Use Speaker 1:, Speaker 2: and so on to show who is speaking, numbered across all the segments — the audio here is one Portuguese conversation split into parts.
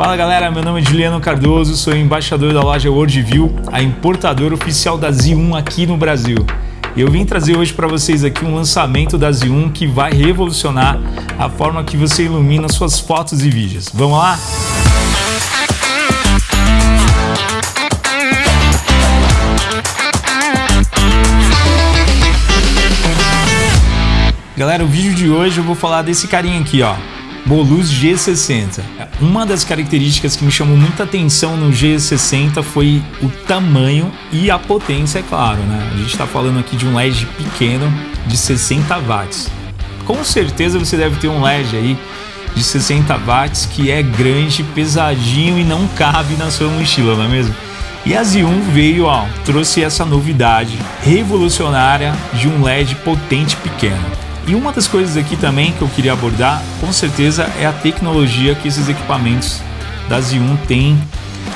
Speaker 1: Fala galera, meu nome é Juliano Cardoso, sou embaixador da loja Worldview, a importadora oficial da Z1 aqui no Brasil. Eu vim trazer hoje para vocês aqui um lançamento da Z1 que vai revolucionar a forma que você ilumina suas fotos e vídeos. Vamos lá? Galera, o vídeo de hoje eu vou falar desse carinha aqui, ó. Bolus G60. Uma das características que me chamou muita atenção no G60 foi o tamanho e a potência, é claro, né? A gente está falando aqui de um LED pequeno de 60 watts. Com certeza você deve ter um LED aí de 60 watts que é grande, pesadinho e não cabe na sua mochila, não é mesmo? E a Z1 veio, ó, trouxe essa novidade revolucionária de um LED potente pequeno. E uma das coisas aqui também que eu queria abordar, com certeza, é a tecnologia que esses equipamentos da Z1 têm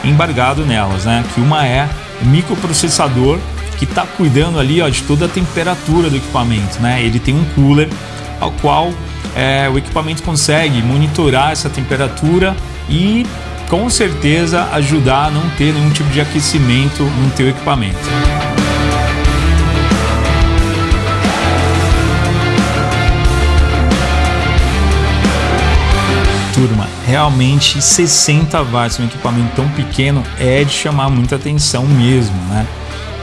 Speaker 1: embargado nelas, né? Que uma é o microprocessador que está cuidando ali ó, de toda a temperatura do equipamento, né? Ele tem um cooler ao qual é, o equipamento consegue monitorar essa temperatura e com certeza ajudar a não ter nenhum tipo de aquecimento no teu equipamento. Turma, realmente 60 watts um equipamento tão pequeno é de chamar muita atenção mesmo, né?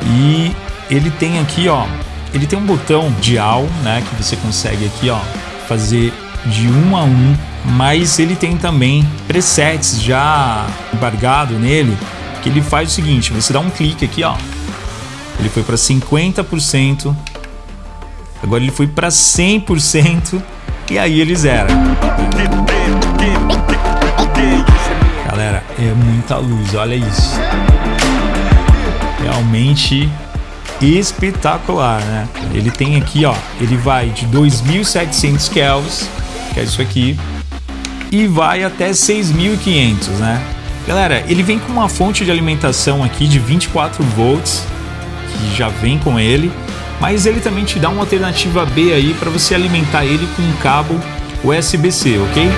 Speaker 1: E ele tem aqui, ó, ele tem um botão dial, né, que você consegue aqui, ó, fazer de um a um, mas ele tem também presets já embargado nele, que ele faz o seguinte, você dá um clique aqui, ó, ele foi para 50%, agora ele foi para 100% e aí ele zera. É muita luz, olha isso. Realmente espetacular, né? Ele tem aqui, ó, ele vai de 2700 kelvins, que é isso aqui, e vai até 6500, né? Galera, ele vem com uma fonte de alimentação aqui de 24 volts, que já vem com ele, mas ele também te dá uma alternativa B aí para você alimentar ele com um cabo USB-C, ok?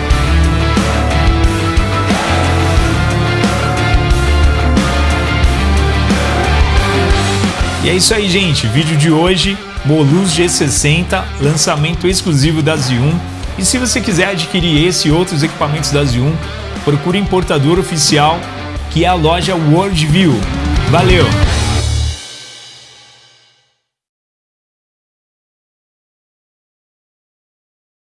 Speaker 1: E é isso aí, gente. Vídeo de hoje, Bolus G60, lançamento exclusivo da Z1. E se você quiser adquirir esse e outros equipamentos da Z1, procure importador oficial, que é a loja Worldview. Valeu!